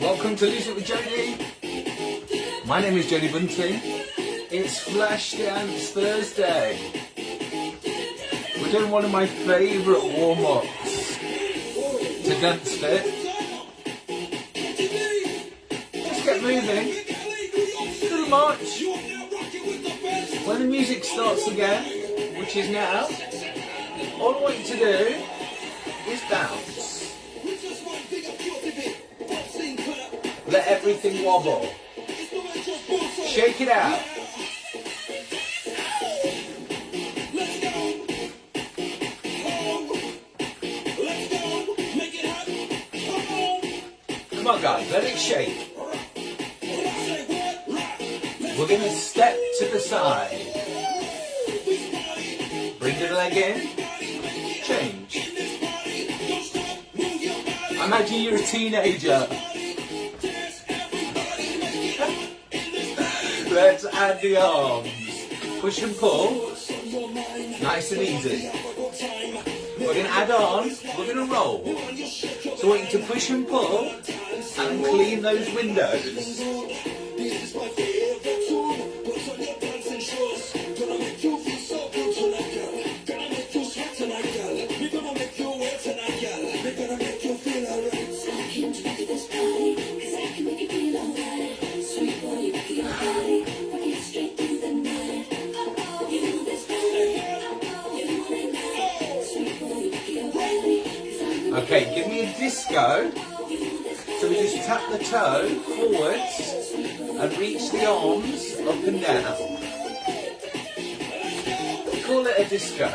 Welcome to Lose It with Jody. My name is Jody Bunting. It's Flashdance Thursday. We're doing one of my favourite warm-ups to dance fit. Let's get moving. Little march. When the music starts again, which is now, all I want you to do is bounce. Let everything wobble. Shake it out. Come on guys, let it shake. We're going to step to the side. Bring the leg in. Change. Imagine you're a teenager. Let's add the arms. Push and pull. Nice and easy. We're going to add on. We're going to roll. So I want you to push and pull and clean those windows. Okay, give me a disco. So we just tap the toe forwards and reach the arms up and down. Call it a disco.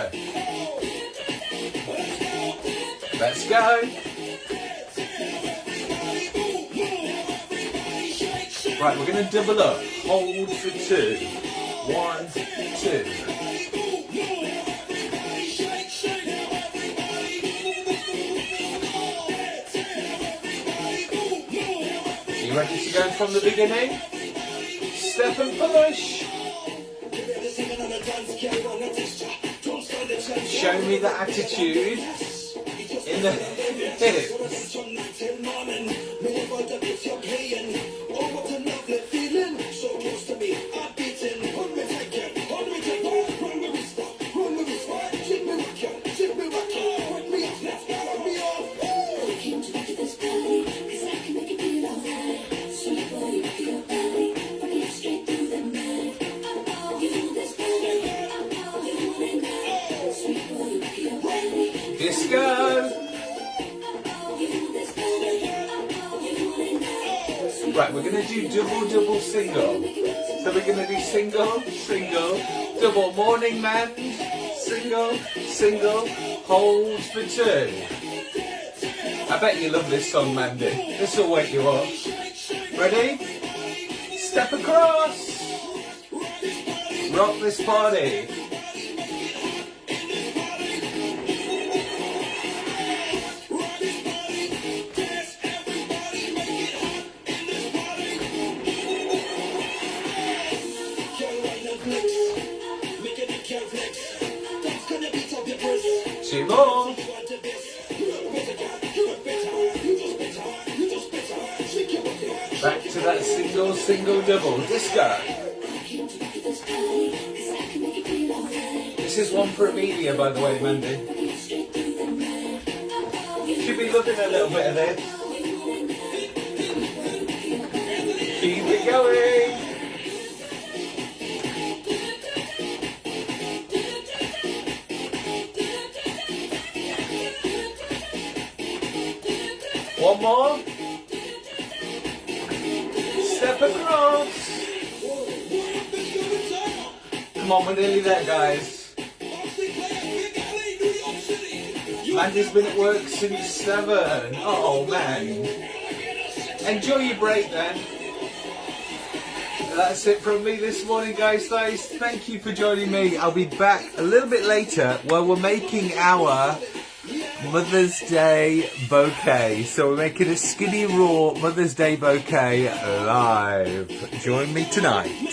Let's go. Right, we're going to double up. Hold for two. One, two. Ready to go from the beginning? Step and push. Show me the attitude in the hips. Right, we're going to do double, double, single. So we're going to do single, single, double morning man, single, single, hold for two. I bet you love this song, Mandy. This will wake you up. Ready? Step across. Rock this party. Two more. Back to that single, single, double. Disco. This is one for Amelia, by the way, Mandy. Should be looking a little bit of this. Keep it going. One more. Step across. Come on, we're nearly there, guys. Mandy's been at work since seven. Oh man. Enjoy your break then. That's it from me this morning, guys. Guys, thank you for joining me. I'll be back a little bit later where we're making our Mother's Day bouquet. So we're making a skinny raw Mother's Day bouquet live. Join me tonight.